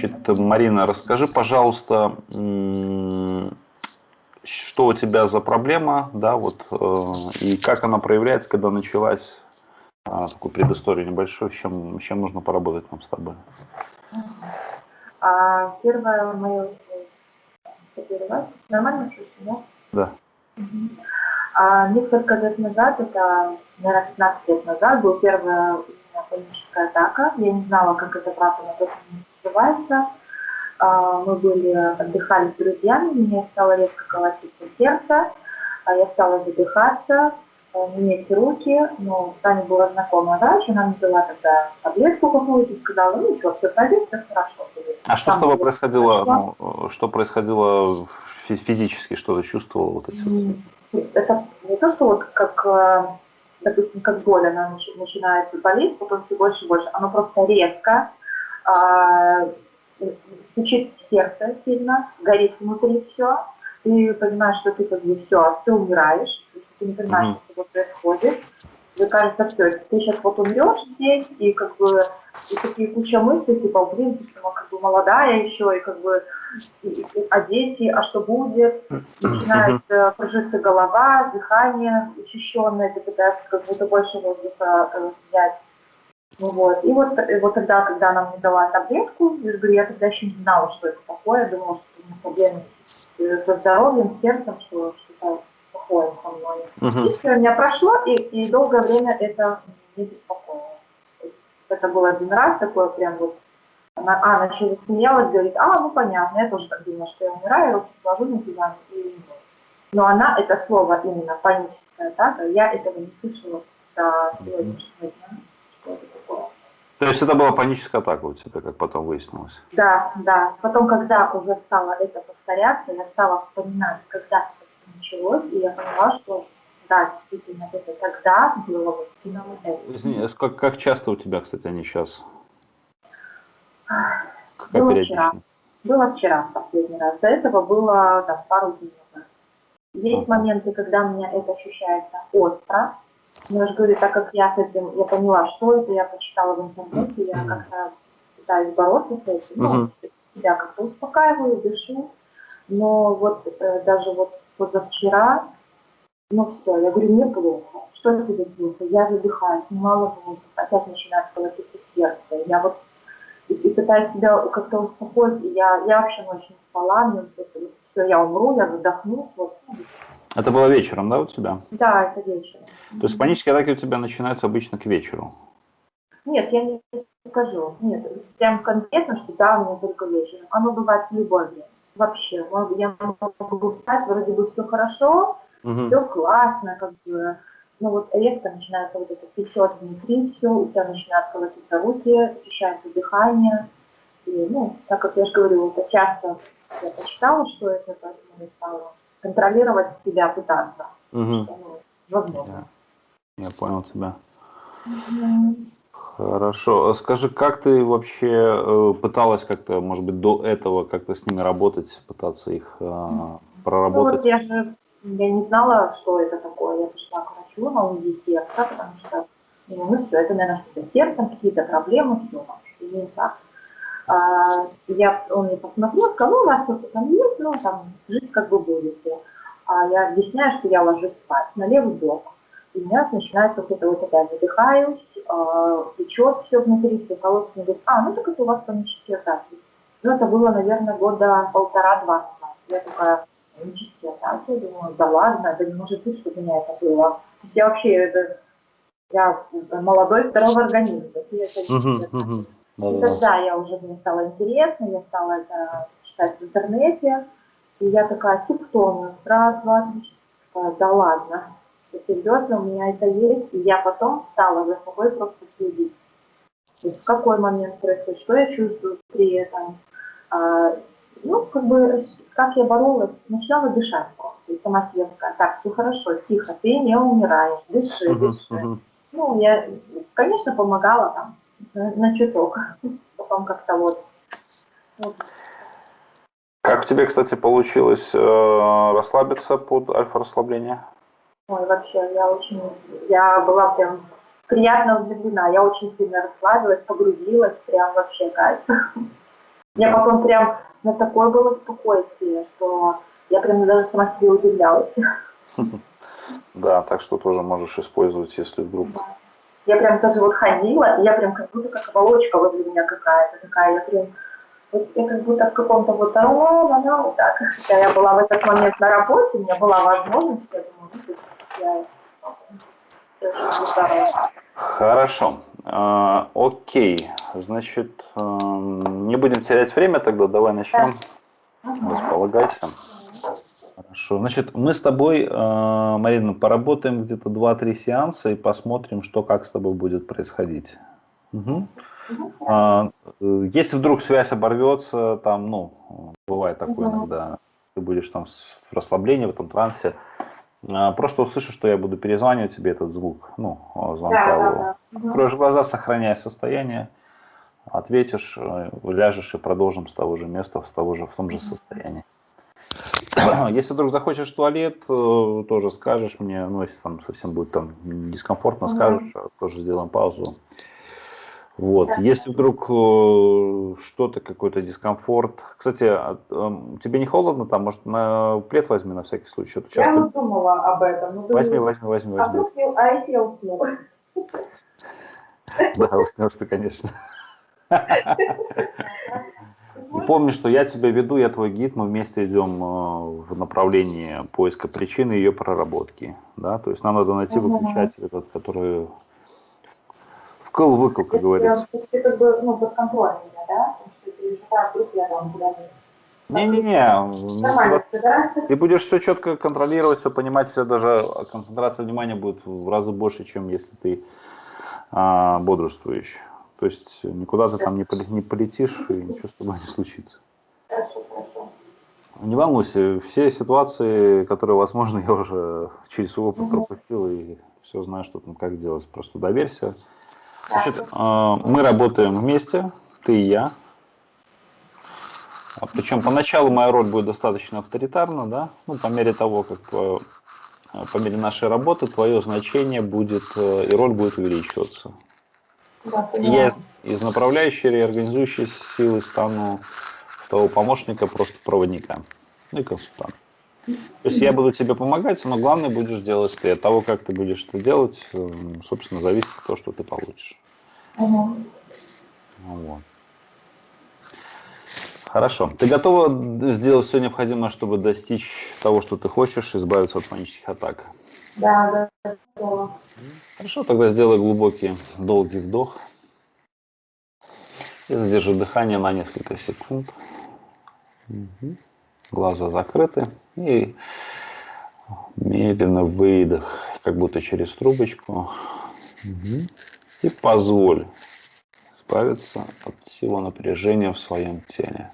Значит, Марина, расскажи, пожалуйста, что у тебя за проблема, да, вот, э, и как она проявляется, когда началась, а, такую предысторию небольшую, с чем, с чем нужно поработать нам с тобой? А, первое мое... Нормально слышно, да? Да. Угу. А, несколько лет назад, это, наверное, 15 лет назад, была первая у меня паническая атака. Я не знала, как это правильно называется. А, мы были, отдыхали с друзьями, меня стало резко колотиться сердце, а я стала задыхаться, менять руки, но с Таней была знакомая врач, она мне дала тогда таблетку какую-то и сказала, ну что, все пройдет, все хорошо. А что с тобой происходило, ну, что происходило физически, что ты чувствовала вот эти? Это не то, что вот как, э, допустим, как боль, она начинает болеть, потом все больше и больше, оно просто резко, а, стучит сердце сильно, горит внутри все, ты понимаешь, что ты как бы все, ты умираешь, ты не понимаешь, mm-hmm. что с тобой происходит, тебе кажется, все, ты сейчас вот умрешь здесь, и как бы и такие куча мыслей, типа, блин, ты что, как бы молодая еще, и как бы, и, и, а дети, а что будет? Начинает э, кружиться голова, дыхание учащенное, ты пытаешься как будто больше воздуха э, взять. Вот. И вот, и вот тогда, когда она мне дала таблетку, я говорю, я тогда еще не знала, что это такое, я думала, что у меня проблемы со здоровьем, с сердцем, что что-то плохое со мной. Uh-huh. И все, у меня прошло, и, и долгое время это не беспокоило. Это был один раз такое прям вот, она, а, она еще засмеялась, говорит, а, ну понятно, я тоже так думала, что я умираю, руки сложу на диване и Но она, это слово именно паническая атака, я этого не слышала до сегодняшнего дня, что это. То есть это была паническая атака у тебя, как потом выяснилось? Да, да. Потом, когда уже стало это повторяться, я стала вспоминать, когда это началось, и я поняла, что да, действительно, это тогда было вот именно это. Извини, а как, как часто у тебя, кстати, они сейчас? Как было вчера. Было вчера последний раз. До этого было там, пару дней назад. Есть ага. моменты, когда у меня это ощущается остро. Но я же говорю, так как я с этим, я поняла, что это, я почитала в интернете, я как-то пытаюсь бороться с этим, ну, себя как-то успокаиваю, дышу. Но вот э, даже вот позавчера ну все, я говорю, мне плохо. Что тебе плохо? Я задыхаюсь, немало воздуха, опять начинает колотиться сердце. Я вот и, и пытаюсь себя как-то успокоить, я, я вообще ночью не спала, мне вот, все, я умру, я задохнусь. Вот. Это было вечером, да, у тебя? Да, это вечером. То есть панические атаки у тебя начинаются обычно к вечеру? Нет, я не скажу. Нет, прям конкретно, что да, у меня только вечером. Оно бывает в любой день. Вообще, я могу встать, вроде бы все хорошо, угу. все классно, как бы, ну вот резко начинается вот это печет внутри все, у тебя начинают колотиться руки, ощущается дыхание. И, ну, так как я же говорю, это часто я почитала, что это, поэтому я стала контролировать себя, пытаться. Угу. Возможно. Я, я понял тебя. Угу. Хорошо. Скажи, как ты вообще э, пыталась как-то, может быть, до этого как-то с ними работать, пытаться их э, проработать? Ну, вот я же я не знала, что это такое. Я пришла к врачу на УЗИ сердца, потому что, ну, все, это, наверное, что-то сердцем, какие-то проблемы, все, там, что не так. А, я, он мне посмотрел, сказал, ну, у вас что-то там есть, ну, там, жить как бы будете. А я объясняю, что я ложусь спать на левый бок. И у меня начинается вот это вот опять задыхаюсь, э, течет все внутри, все колодцы. Он говорит, а, ну так это у вас панические атаки. Ну, это было, наверное, года полтора-два назад. Я такая, панические атаки. Думаю, да ладно, это не может быть, чтобы у меня это было. Я вообще, это, я молодой, здоровый организм. Я это uh-huh, uh-huh. И тогда я уже, мне стало интересно, я стала это читать в интернете. И я такая, симптомы, раз, два, три, четыре. Да ладно, серьезно, у меня это есть. И я потом стала за собой просто следить. То есть в какой момент происходит, что я чувствую при этом. А, ну, как бы как я боролась, начала дышать просто. И сама себе такая, так, все хорошо, тихо, ты не умираешь, дыши, дыши. Ну, я, конечно, помогала там на, чуток, потом как-то вот. вот. Как тебе, кстати, получилось э, расслабиться под альфа-расслабление? Ой, вообще, я очень, я была прям приятно удивлена, я очень сильно расслабилась, погрузилась, прям вообще кайф. Я потом прям на такое было спокойствие, что я прям даже сама себе удивлялась. Да, так что тоже можешь использовать, если вдруг... Я прям даже вот ходила, и я прям как будто как оболочка возле меня какая-то такая, я прям вот я как будто в каком-то вот, а, она вот так. Хотя я была в этот момент на работе, у меня была возможность, я думаю, ну, я Хорошо. А, окей. Значит, а, не будем терять время тогда, давай начнем. Да. Располагайся. Хорошо. Значит, мы с тобой, а, Марина, поработаем где-то 2-3 сеанса и посмотрим, что как с тобой будет происходить. Угу. Если вдруг связь оборвется, там, ну, бывает такое угу. иногда, ты будешь там в расслаблении, в этом трансе, а, просто услышишь, что я буду перезванивать тебе этот звук, ну, звонка. Да, да, да. Откроешь глаза, сохраняя состояние, ответишь, э, ляжешь и продолжим с того же места, с того же, в том же состоянии. Если вдруг захочешь в туалет, э, тоже скажешь мне, ну, если там совсем будет там дискомфортно, скажешь, тоже сделаем паузу. Вот. Да. Если вдруг э, что-то, какой-то дискомфорт. Кстати, а, э, тебе не холодно там? Может, на плед возьми на всякий случай? Часто... Я не думала об этом. Ну, возьми, возьми, возьми, возьми. А, вдруг, а если я усну? Да, уснешь ты, конечно. И помни, что я тебя веду, я твой гид, мы вместе идем э, в направлении поиска причины ее проработки. Да? То есть нам надо найти выключатель, этот, который вкл-выкл, как говорится. Ты как бы, ну, под контролем да? Не-не-не, ты будешь все четко контролировать, все понимать, все даже концентрация внимания будет в разы больше, чем если ты а, бодрствуешь. То есть никуда ты там не, не полетишь и ничего с тобой не случится. Не волнуйся, все ситуации, которые возможны, я уже через свой опыт пропустил и все знаю, что там как делать. Просто доверься, Значит, а, мы работаем вместе, ты и я. Причем поначалу моя роль будет достаточно авторитарна, да, ну, по мере того, как э, по мере нашей работы твое значение будет э, и роль будет увеличиваться. Да, я из, из направляющей реорганизующей силы стану того помощника, просто проводника, ну и консультанта. То есть я буду тебе помогать, но главное будешь делать ты. От того, как ты будешь это делать, эм, собственно, зависит то, что ты получишь. Угу. Вот. Хорошо. Ты готова сделать все необходимое, чтобы достичь того, что ты хочешь, избавиться от панических атак? Да, да, готова. Хорошо, тогда сделай глубокий, долгий вдох. И задержи дыхание на несколько секунд. Угу глаза закрыты и медленно выдох, как будто через трубочку. Угу. И позволь избавиться от всего напряжения в своем теле.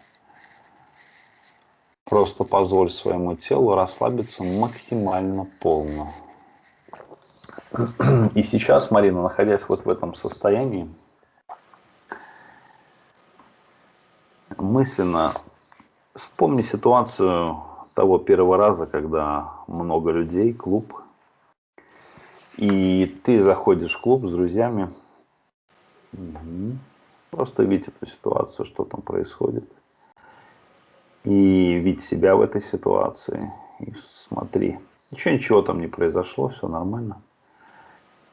Просто позволь своему телу расслабиться максимально полно. И сейчас, Марина, находясь вот в этом состоянии, мысленно Вспомни ситуацию того первого раза, когда много людей, клуб, и ты заходишь в клуб с друзьями, просто видеть эту ситуацию, что там происходит, и видеть себя в этой ситуации, и смотри, ничего, ничего там не произошло, все нормально.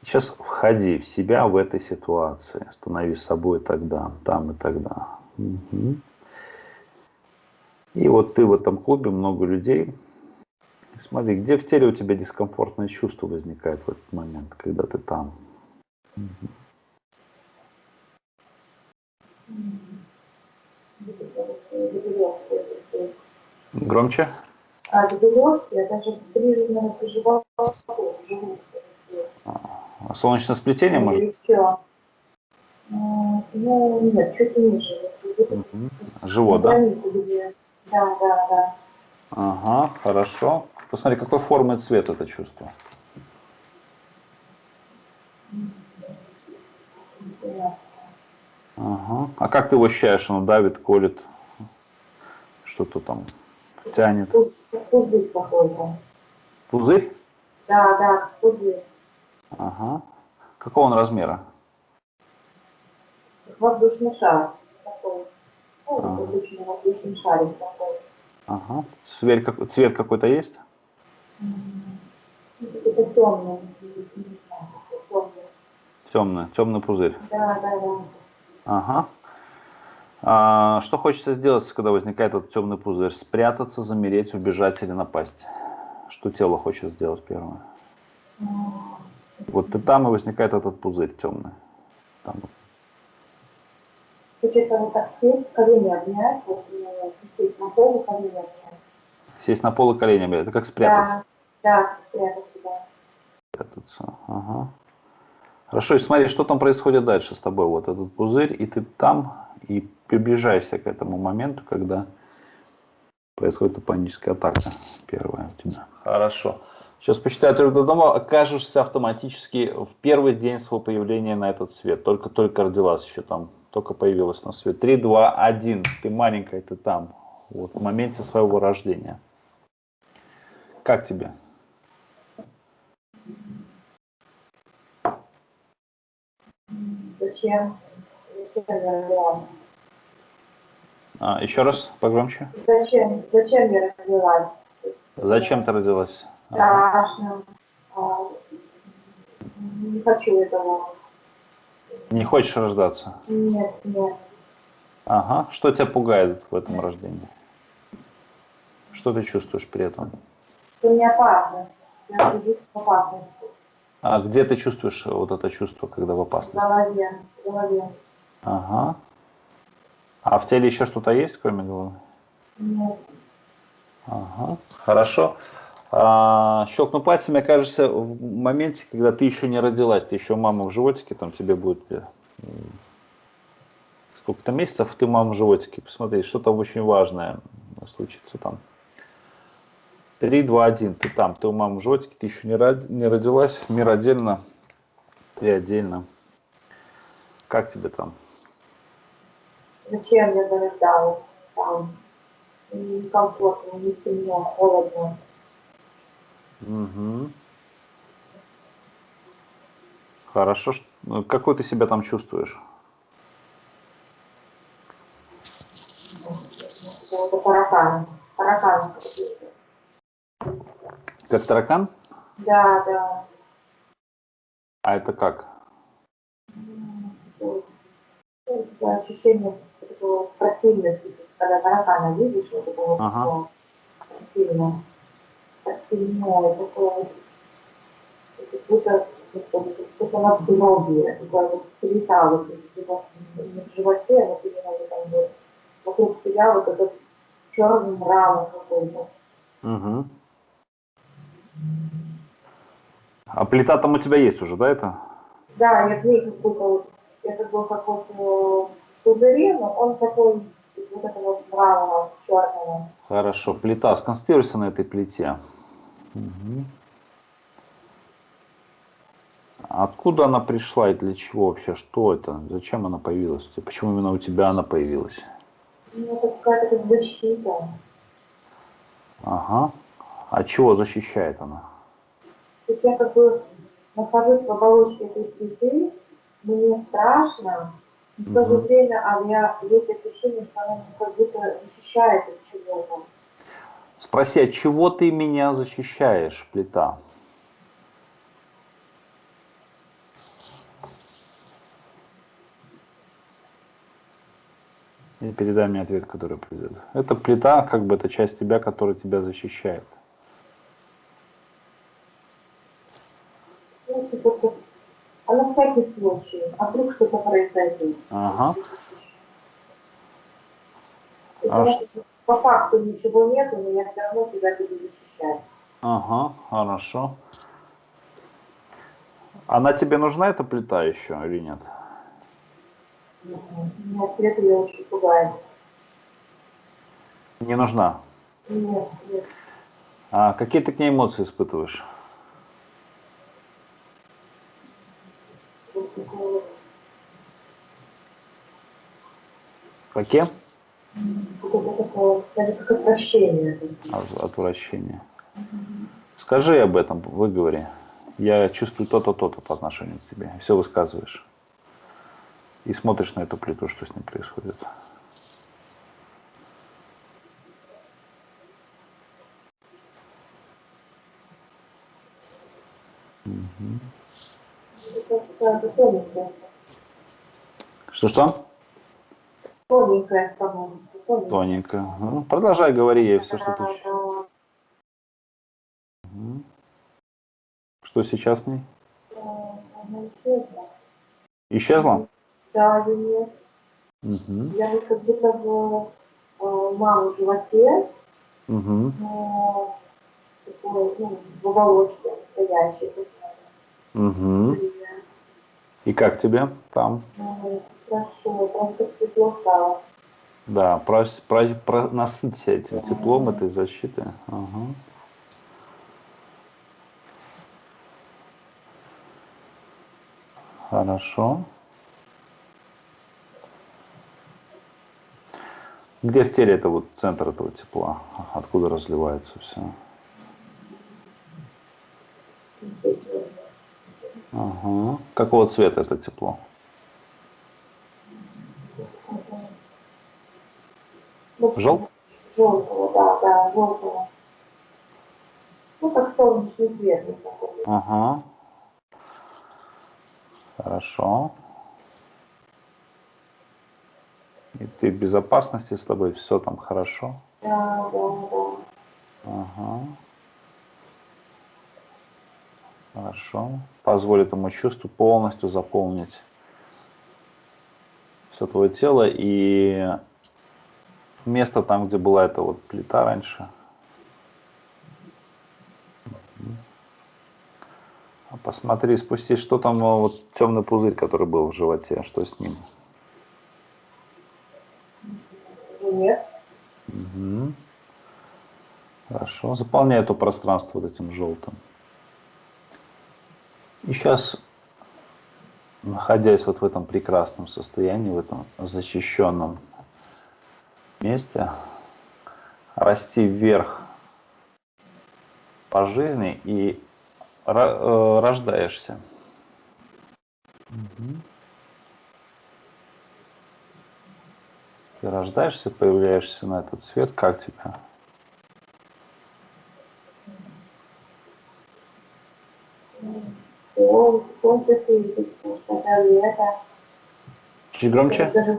Сейчас входи в себя в этой ситуации, становись собой тогда, там и тогда. Угу. И вот ты в этом клубе, много людей. Смотри, где в теле у тебя дискомфортное чувство возникает в этот момент, когда ты там. Громче? А, я даже проживала а, солнечное сплетение, может? Ну, нет, чуть ниже. Живот, да? Да, да, да. Ага, хорошо. Посмотри, какой формы и цвет это чувство. Ага. А как ты его ощущаешь? Оно давит, колет, что-то там тянет? Пузырь какой-то. Пузырь? Да, да, пузырь. Ага. Какого он размера? Воздушный шар. Такой. Ну, А. обычно воздушный шарик такой. Ага. Цвет, как- цвет какой-то есть? Ну, Какой-то темный, темный. Темный, темный пузырь. Да, да, да. Ага. А, что хочется сделать, когда возникает этот темный пузырь? Спрятаться, замереть, убежать или напасть? Что тело хочет сделать первое? Вот ты там и возникает этот пузырь темный. Там. Хочется вот так сесть, колени обнять, вот, э, сесть на полу, колени обнять. Сесть на пол и коленями. Это как спрятаться. Да, да, спрятаться, да. Спрятаться. Ага. Хорошо, и смотри, что там происходит дальше с тобой. Вот этот пузырь, и ты там, и приближаешься к этому моменту, когда происходит паническая атака первая у тебя. Хорошо. Сейчас посчитаю трех до дома, окажешься автоматически в первый день своего появления на этот свет. Только-только родилась еще там, только появилась на свет. Три, два, один. Ты маленькая, ты там. Вот в моменте своего рождения. Как тебе? Зачем? Зачем я родилась? А, еще раз, погромче. Зачем? Зачем я родилась? Зачем ты родилась? Ага. Страшно. А, Не хочу этого. Не хочешь рождаться? Нет, нет. Ага. Что тебя пугает в этом рождении? Что ты чувствуешь при этом? Это не опасно. Я в опасности. А где ты чувствуешь вот это чувство, когда в В опасности? голове. В голове. Ага. А в теле еще что-то есть, кроме головы? Нет. Ага. Хорошо. А, щелкну пальцами, окажешься в моменте, когда ты еще не родилась, ты еще мама в животике, там тебе будет э, сколько-то месяцев, ты мама в животике. Посмотри, что-то очень важное случится там. Три, два, один. Ты там, ты у мамы в животике, ты еще не, род- не родилась, мир отдельно, ты отдельно. Как тебе там? Зачем я зарождалась там? Некомфортно, не темно, холодно. Мгм. Хорошо. ну, Какой ты себя там чувствуешь? Таракан. какой-то. Как таракан? Да, да. А это как? Такое- ну, такое ощущение такого противности, когда таракана видишь, вот такого Ага. такого Противное такое. Как будто как будто на здоровье, такое вот цвета вот не в животе, а вот именно вот там вот вокруг себя вот этот черный мрамор какой-то. Угу. А плита там у тебя есть уже, да, это? Да, я клей как будто вот, это был как вот э, пузыре, но он такой, вот этого вот мрамора черного. Хорошо. Плита. Сконцентрируйся на этой плите. Мгм. Откуда она пришла и для чего вообще? Что это? Зачем она появилась? Почему именно у тебя она появилась? Ну, это какая-то как защита. Ага. А чего защищает она? Я как бы нахожусь в оболочке этой цветы, мне страшно, но в то же время а у меня есть ощущение, что она как будто защищает от чего-то. Спроси, от чего ты меня защищаешь, плита? И передай мне ответ, который придет. Это плита, как бы это часть тебя, которая тебя защищает. А на всякий случай, а вдруг что-то произойдет. Ага. А ш- По факту ничего нет, но я все равно тебя буду защищать. Ага, хорошо. Она тебе нужна, эта плита еще или нет? Меня цвет ее очень пугает. Не нужна. Нет, нет. А какие ты к ней эмоции испытываешь? Какие? Отвращение. Отвращение. Скажи об этом, выговори. Я чувствую то-то, то-то по отношению к тебе. Все высказываешь. И смотришь на эту плиту, что с ним происходит. Угу. Что-что? Тоненькая становится. Тоненькая. Ну, продолжай говори ей все, что ты... Что сейчас с ней? Э, она исчезла. Исчезла? Да, нет. Угу. Я вот как будто в э, маму животе, Угу. но такой, ну, в оболочке стоящей. Угу. И как тебе там? Ну, Хорошо, просто тепло стало. Да, про, про, про- насыться этим теплом, этой защитой. Ага. Хорошо. Где в теле это вот центр этого тепла? Откуда разливается все? Ага. Какого цвета это тепло? Жел- Желтого, да, да, желтого. Ну, как солнечный свет. Ага. Хорошо. И ты в безопасности с тобой, все там хорошо. Да, да, да. Ага. Хорошо. Позволь этому чувству полностью заполнить все твое тело и место там, где была эта вот плита раньше. А Посмотри, спусти, что там а, вот темный пузырь, который был в животе, что с ним? Нет. Мгм. Хорошо. Заполняй это пространство вот этим желтым. И сейчас, находясь вот в этом прекрасном состоянии, в этом защищенном месте, расти вверх по жизни и э, рождаешься. Мгм. Ты рождаешься, появляешься на этот свет, как тебе? Солнце, солнце светит, потому что это лето. Чуть громче? Даже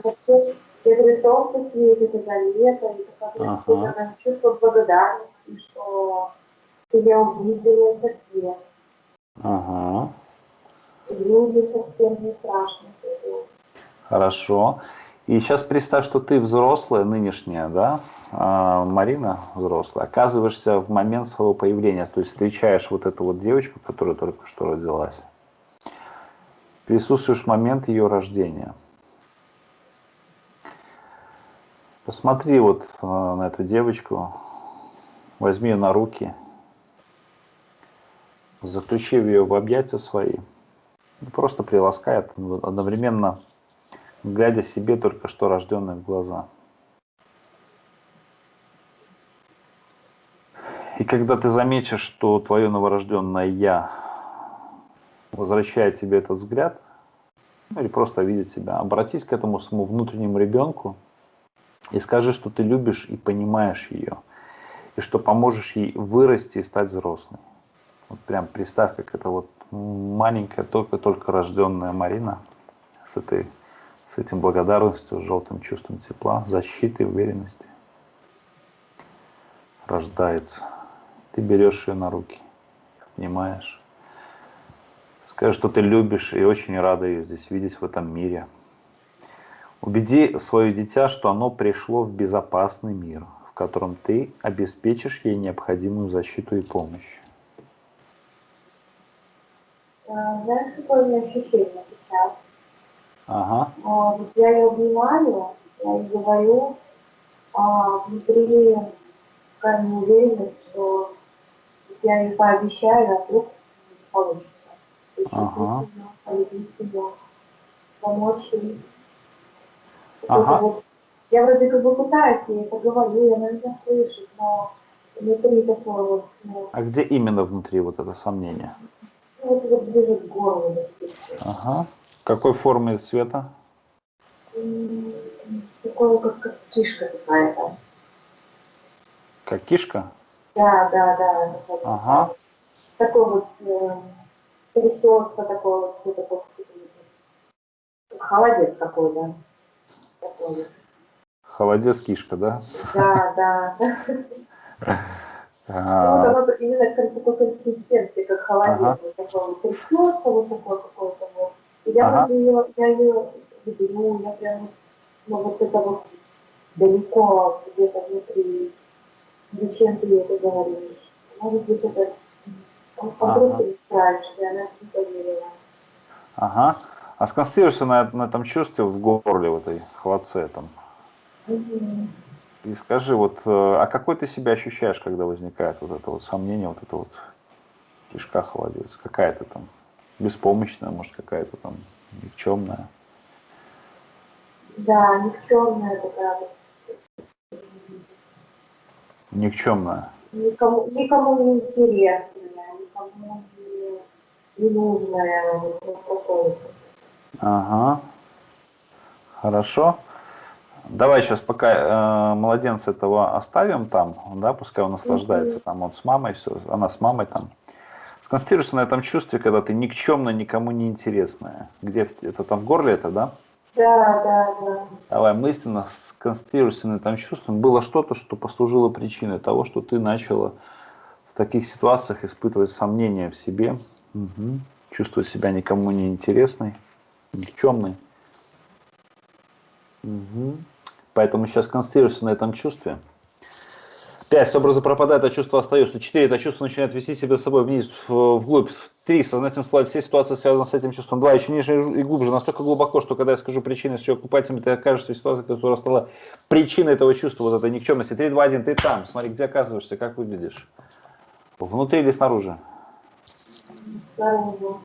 я говорю, солнце светит, это лето, и такое Ага. ага. чувство благодарности, что я увидела этот свет. Ага. Люди совсем не страшно. Хорошо. И сейчас представь, что ты взрослая, нынешняя, да, Марина взрослая, оказываешься в момент своего появления, то есть встречаешь вот эту вот девочку, которая только что родилась, присутствуешь в момент ее рождения. Посмотри вот а, на эту девочку, возьми ее на руки, заключи ее в объятия свои, и просто приласкай одновременно глядя себе только что рожденные в глаза. И когда ты заметишь, что твое новорожденное «я» возвращает тебе этот взгляд, ну или просто видит тебя, обратись к этому своему внутреннему ребенку и скажи, что ты любишь и понимаешь ее, и что поможешь ей вырасти и стать взрослой. Вот прям представь, как это вот маленькая, только-только рожденная Марина с этой с этим благодарностью, желтым чувством тепла, защиты, уверенности рождается. Ты берешь ее на руки, обнимаешь, скажешь, что ты любишь и очень рада ее здесь видеть в этом мире. Убеди свое дитя, что оно пришло в безопасный мир, в котором ты обеспечишь ей необходимую защиту и помощь. А, Знаешь, какое у меня ощущение сейчас? Ага, А, вот я ее обнимаю, я ей говорю, а внутри такая неуверенность, что я ей пообещаю, а вдруг не получится. Ага. Полюбить ее, помочь ей. Ага. Вот- я вроде как бы пытаюсь ей это говорю, она меня слышит, но внутри такое вот, ну, а где именно внутри вот это сомнение? ну, вот, вот ближе к горлу. Ага. Какой формы и цвета? М, Такое, как, как кишка какая-то. Как кишка? Да, да, да. такой- Ага. Такой вот, э, трясется такое, вот, все такое, холодец какой-то. Такой. Холодец кишка, да? Да, да. А, Ну, вот оно именно как такой консистенции, как холодец, вот такой вот трясется, вот такой какой-то вот. И я ее, я ее люблю, я прям, ну, вот это вот далеко, где-то внутри, зачем ты это говоришь? Может быть, это Ага. просто и она не поверила. Ага. А сконцентрируйся на, на этом чувстве в горле, в этой холодце там. Мгм. И скажи, вот, э, а какой ты себя ощущаешь, когда возникает вот это вот сомнение, вот это вот кишка холодец? Какая ты там? Беспомощная, может, какая-то там никчемная? Да, никчемная такая вот. Никчемная. никому, никому не интересная, никому не, не нужная, вот. Ага. Хорошо. Давай сейчас пока э, младенца этого оставим там, да, пускай он наслаждается там, он с мамой, все, она с мамой там. Сконцентрируйся на этом чувстве, когда ты никчемно, никому не интересная. Где это там в горле это, да? Да, да, да. Давай мысленно сконцентрируйся на этом чувстве. Было что-то, что послужило причиной того, что ты начала в таких ситуациях испытывать сомнения в себе, Мгм. чувствовать себя никому не интересной, никчемной. Мгм. Поэтому сейчас концентрируйся на этом чувстве. Пять. Образы пропадают, а чувства остаются. Четыре. Это чувство начинает вести себя с собой вниз, вглубь. Три. Сознательно всплывает все ситуации, связанные с этим чувством. Два. Еще ниже и глубже. Настолько глубоко, что когда я скажу причины, все окупательно, ты окажешься в ситуации, которая стала причиной этого чувства, вот этой никчемности. Три, два, один. Ты там. Смотри, где оказываешься, как выглядишь. Внутри или снаружи? Снаружи.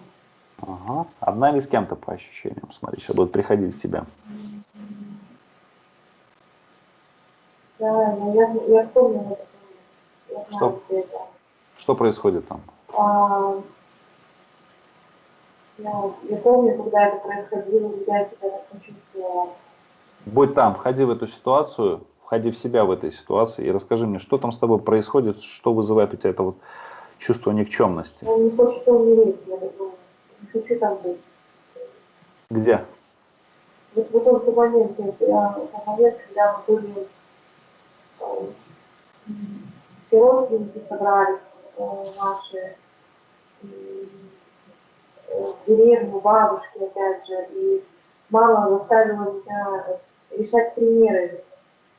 Ага. Одна или с кем-то по ощущениям. Смотри, сейчас будут приходить к тебе. Да, ну я, я помню. Я Что? Что происходит там? А, я, я помню, когда это происходило, я себя так почувствовала. Будь там, входи в эту ситуацию, входи в себя в этой ситуации и расскажи мне, что там с тобой происходит, что вызывает у тебя это вот чувство никчемности. Он не хочет умереть, я думаю. Не хочу там быть. Где? Вот в тот момент, я, в момент, когда мы были, э, все родственники собрались э, наши, э, в деревню, бабушки, опять же, и мама заставила меня решать примеры,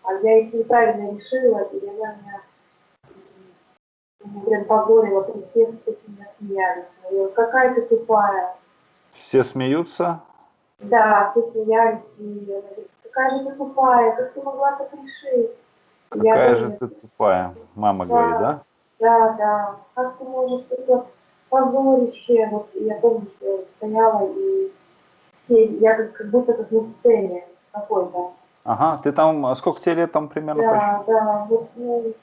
а я их неправильно решила, и она меня м, прям позорила при всех, все с меня смеялись. Я говорю, какая ты тупая, Все смеются, да, все смеялись, и она говорит, какая же ты тупая, как ты могла так решить? Я какая говорю, же ты тупая, мама Да. говорит, да? Да, да, как ты можешь такое позорище, вот я помню, что стояла и все, я как, как будто как на сцене какой-то. Ага, ты там, а сколько тебе лет там примерно? Да, да, вот, ну,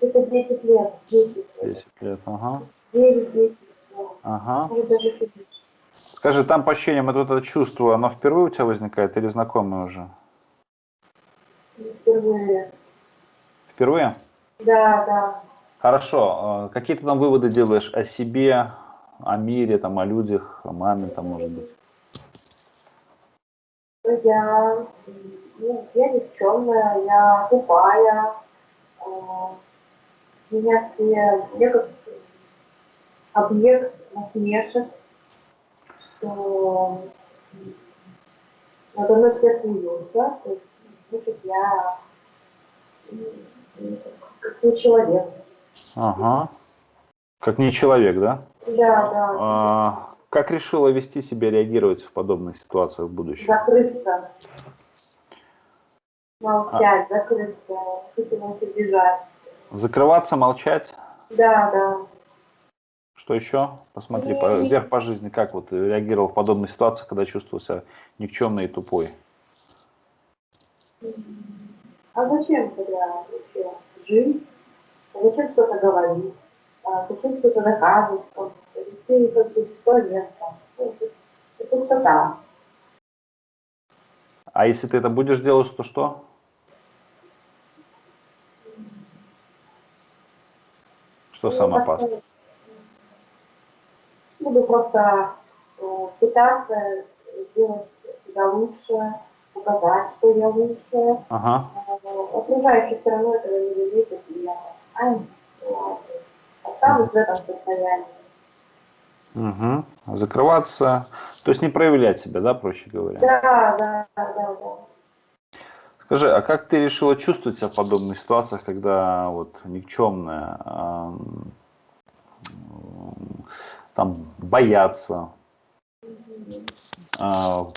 это 10 лет, 10, почти? 10 лет, ага, 9, 10, ага. может даже чуть меньше. Скажи, там по ощущениям это, вот это чувство, оно впервые у тебя возникает или знакомое уже? впервые. Впервые? Да, да. Хорошо. э, Какие ты там выводы делаешь о себе, о мире, там, о людях, о маме, там, может быть? Ну, Я, ну, я никчемная, я тупая, э, меня все, я как объект насмешек, что надо мной все смеются, то есть, значит, я как не человек. Ага. Как не человек, да? Да, да, А, как решила вести себя, реагировать в подобных ситуациях в будущем? закрыться, молчать, закрыться, хотелось убежать. Закрываться, молчать? Да, да. Что еще? Посмотри, по, вверх по жизни, как вот реагировал в подобных ситуациях, когда чувствовал себя никчемной и тупой? А зачем тогда вообще жить? Зачем что-то говорить? Зачем что-то доказывать? Ты как бы бесполезно. Ну, Это это пустота. А если ты это будешь делать, то что? Что Ну, самое опасное? Буду просто э, пытаться сделать себя лучше, показать, что я лучше. Ага. Э, Окружающие все равно этого не зависит, и я а, ну, останусь в этом состоянии. Угу. Закрываться, то есть не проявлять себя, да, проще говоря? Да, да, да, да. Скажи, а как ты решила чувствовать себя в подобных ситуациях, когда вот никчемная, ам, там бояться, а,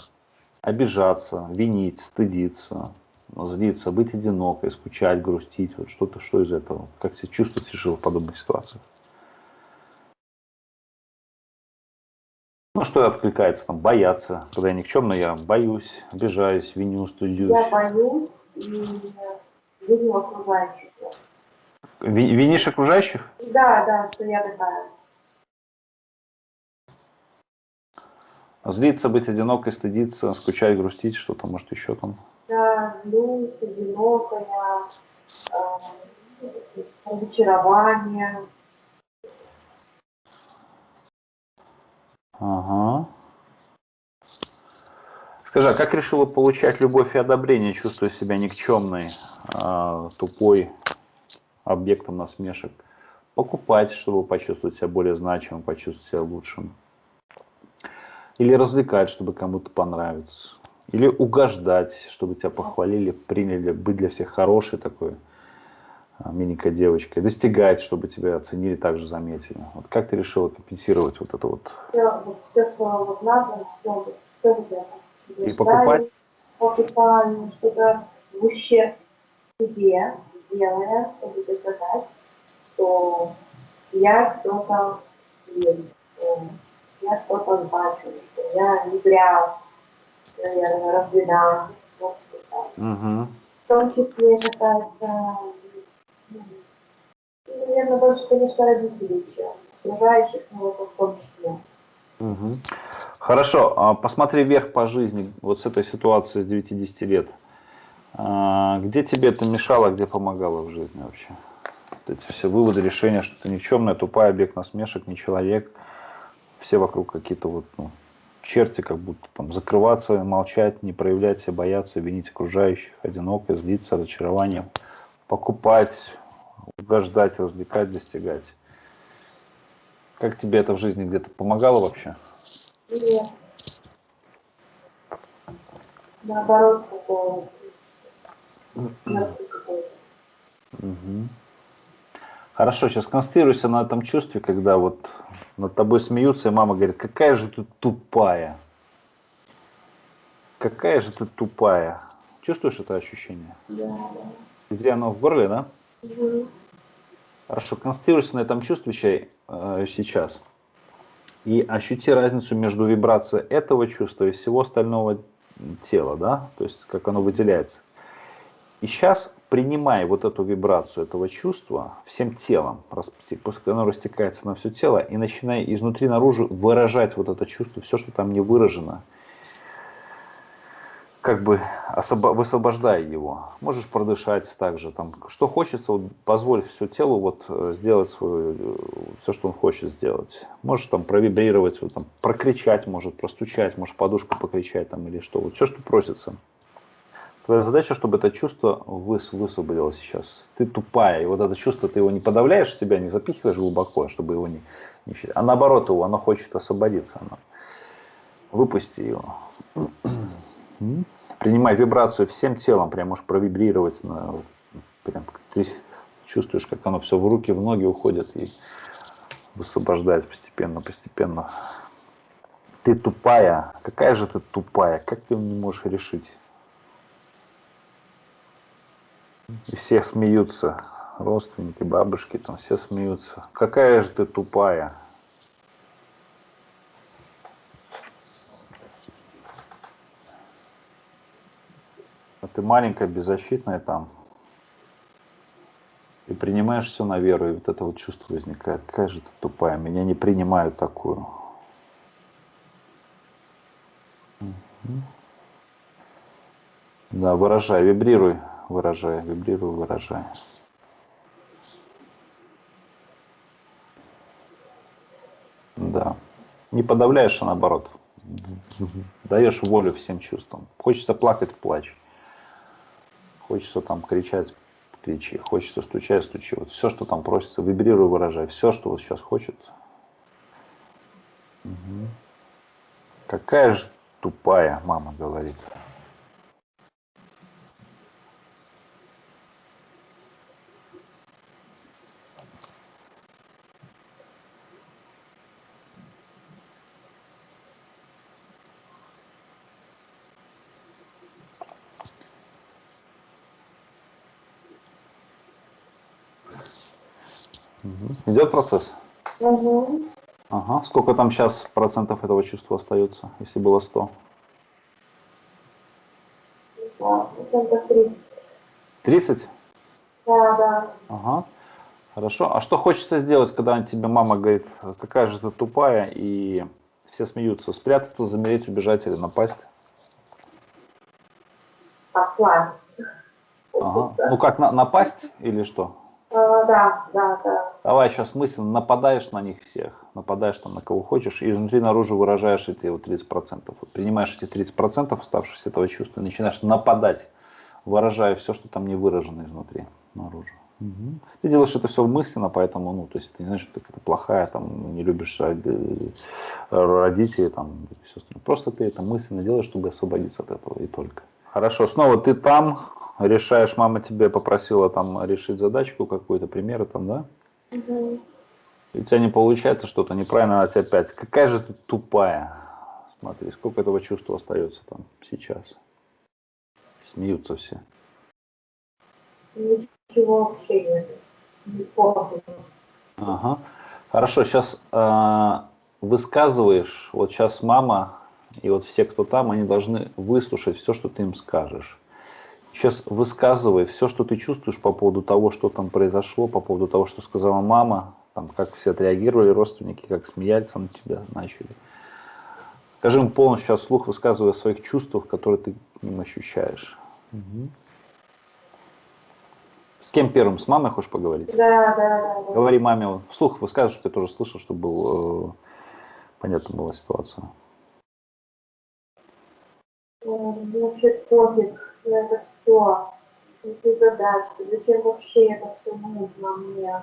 обижаться, винить, стыдиться, злиться, быть одинокой, скучать, грустить, вот что-то, что из этого? Как себя чувствовать решила в подобных ситуациях? Ну, что откликается там, бояться, когда я никчемная, я боюсь, обижаюсь, виню, стыдюсь. Я боюсь и виню окружающих. Ви- Винишь окружающих? Да, да, что я такая. Злиться, быть одинокой, стыдиться, скучать, грустить, что-то, может, еще там. Злюсь, одинокая, э, разочарование. Ага. Скажи, а как решила получать любовь и одобрение, чувствуя себя никчемной, а, тупой, объектом насмешек? Покупать, чтобы почувствовать себя более значимым, почувствовать себя лучшим? Или развлекать, чтобы кому-то понравиться? Или угождать, чтобы тебя похвалили, приняли, быть для всех хорошей такой а, миленькой девочкой? Достигать, чтобы тебя оценили, также заметили? Вот как ты решила компенсировать вот это вот? И покупать? Покупаю что-то в ущерб себе, делая, чтобы доказать, что я кто-то есть, что я что-то значу, что я не зря, наверное, так. Угу. В том числе какая-то, ну, наверное, больше, конечно, родителей, чем окружающих, но это в том числе. Мгм. Хорошо, а посмотри вверх по жизни, вот с этой ситуации с 9-10 лет. А, Где тебе это мешало, где помогало в жизни вообще? Вот эти все выводы, решения, что ты никчемная, тупая, объект насмешек, не человек. Все вокруг какие-то вот, ну, черти, как будто там закрываться, молчать, не проявлять себя, бояться, винить окружающих, одиноко, злиться, разочарованием, покупать, угождать, развлекать, достигать. Как тебе это в жизни где-то помогало вообще? Нет. Наоборот, какой-то. Мгм. Хорошо, сейчас концентрируйся на этом чувстве, когда вот над тобой смеются, и мама говорит, какая же ты тупая. Какая же ты тупая. Чувствуешь это ощущение? Да, Где оно в горле, да? Мгм. Хорошо, концентрируйся на этом чувстве чай, э, сейчас. И ощути разницу между вибрацией этого чувства и всего остального тела, да? То есть, как оно выделяется. И сейчас принимай вот эту вибрацию этого чувства всем телом, оно растекается на все тело, и начинай изнутри наружу выражать вот это чувство, все, что там не выражено, как бы высвобождай его. Можешь продышать также, там, что хочется, вот позволь все телу вот э, сделать свое, все, что он хочет сделать. Можешь там провибрировать, вот, там, прокричать, может простучать, может подушку покричать там или что, вот все, что просится. Твоя задача, чтобы это чувство выс- высвободилось сейчас. Ты тупая, и вот это чувство, ты его не подавляешь в себя, не запихиваешь глубоко, чтобы его не, не А наоборот его, оно хочет освободиться. Оно. Выпусти его. Принимай вибрацию всем телом, прям можешь провибрировать. На, прям, ты чувствуешь, как оно все в руки, в ноги уходит и высвобождает постепенно, постепенно. Ты тупая. Какая же ты тупая? Как ты не можешь решить? И все смеются. Родственники, бабушки, там все смеются. Какая же ты тупая. А ты маленькая, беззащитная там. И принимаешь все на веру, и вот это вот чувство возникает. Какая же ты тупая, меня не принимают такую. Да, выражай, вибрируй, выражай, вибрируй, выражай. Да. Не подавляешь, а наоборот. Даешь волю всем чувствам. Хочется плакать, плачь. Хочется там кричать, кричи. Хочется стучать, стучи. Вот все, что там просится, вибрируй, выражай. Все, что вот сейчас хочет. Угу. Какая же тупая, мама говорит. Идет процесс? Угу. Ага. Сколько там сейчас процентов этого чувства остается, если было 100? Да, процентов 30. 30? Да, да. Ага. Хорошо. А что хочется сделать, когда тебе мама говорит, какая же ты тупая, и все смеются? Спрятаться, замереть, убежать или напасть? Послать. Ага. Ну как, на, напасть или что? Да, да, да. Давай сейчас мысленно нападаешь на них всех, нападаешь там на кого хочешь, и изнутри наружу выражаешь эти вот 30%. Вот принимаешь эти 30% оставшихся этого чувства и начинаешь нападать, выражая все, что там не выражено изнутри, наружу. Угу. Ты делаешь это все мысленно, поэтому, ну, то есть ты не знаешь, что ты плохая, там, не любишь родителей, там, и все остальное. Просто ты это мысленно делаешь, чтобы освободиться от этого и только. Хорошо, снова ты там, решаешь, мама тебе попросила там решить задачку какую-то, примеры там, да? Угу. И у тебя не получается что-то неправильно, она тебе опять, какая же ты тупая. Смотри, сколько этого чувства остается там сейчас. Смеются все. Ничего вообще нет. Ага. Хорошо, сейчас э, высказываешь, вот сейчас мама и вот все, кто там, они должны выслушать все, что ты им скажешь. Сейчас высказывай все, что ты чувствуешь по поводу того, что там произошло, по поводу того, что сказала мама, там, как все отреагировали родственники, как смеяться на тебя начали. Скажи им полностью сейчас слух, высказывая о своих чувствах, которые ты к ним ощущаешь. Угу. С кем первым? С мамой хочешь поговорить? Да, да, да. Говори маме, вслух высказывай, что ты тоже слышал, чтобы был, э, понятна была ситуация. Вообще пофиг на все, эти задачи, зачем вообще это все нужно мне?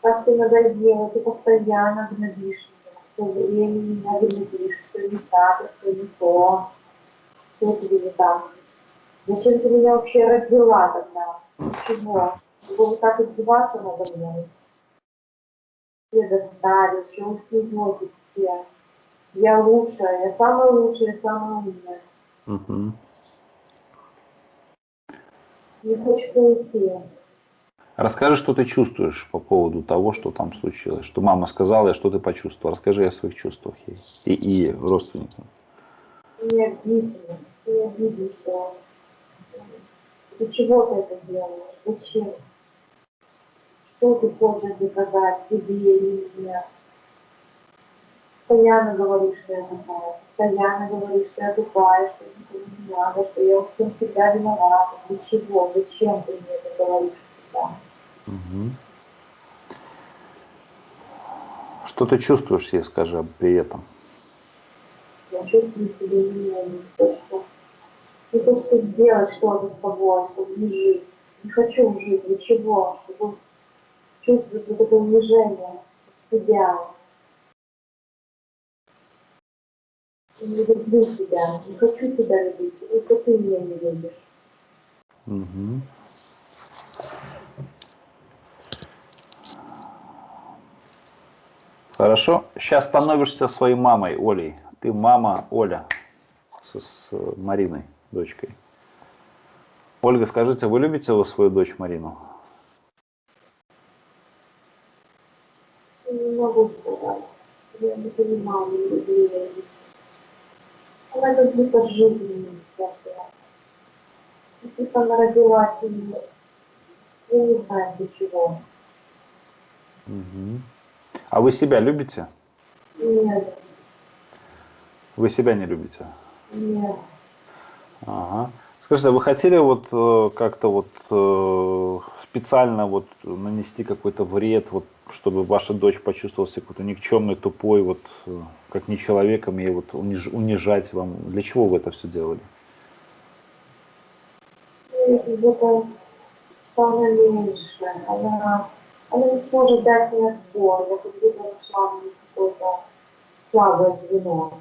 Как ты надоела, ты постоянно гнобишь меня, все время меня гнобишь, что не так, что не то, что тебе не так. Зачем ты меня вообще родила тогда? Чего? Чтобы вот так издеваться надо мной? Все достали, вы смеетесь все? Я лучшая, я самая лучшая, самая умная. Угу. Не хочется уйти. Расскажи, что ты чувствуешь по поводу того, что там случилось, что мама сказала, и что ты почувствовал. Расскажи о своих чувствах и, и родственникам. Обидно, мне обидно, что для чего ты это делаешь, зачем? Что ты хочешь доказать себе или мне? Постоянно говоришь, что я такая, постоянно говоришь, что я тупая, что никому не надо, что я всем всегда виновата. Для чего? Зачем ты мне это говоришь всегда? Угу. Что ты чувствуешь, ей скажи при этом? Я чувствую себя то, что не то, что сделать что-то с тобой, чтобы не жить. Не хочу жить, для чего? Чтобы чувствовать вот это унижение себя, не люблю себя, не хочу тебя любить, только ты меня не любишь. Угу. Хорошо. Сейчас становишься своей мамой, Олей. Ты мама Оля с, с Мариной, дочкой. Ольга, скажите, вы любите вы свою дочь Марину? Не могу сказать. Я не понимаю, не люблю ее. Она как будто жизни всякая. Как она родилась, и я не знаю для чего. Угу. А вы себя любите? Нет. Вы себя не любите? Нет. Ага. Скажите, а вы хотели вот э, как-то вот э, специально вот нанести какой-то вред вот чтобы ваша дочь почувствовала себя какой-то никчемный, тупой, вот э, как не человеком, и вот униж, унижать вам. Для чего вы это все делали? где-то стала меньше. Она, она не сможет дать мне отпор. Я как будто нашла какое-то слабое звено.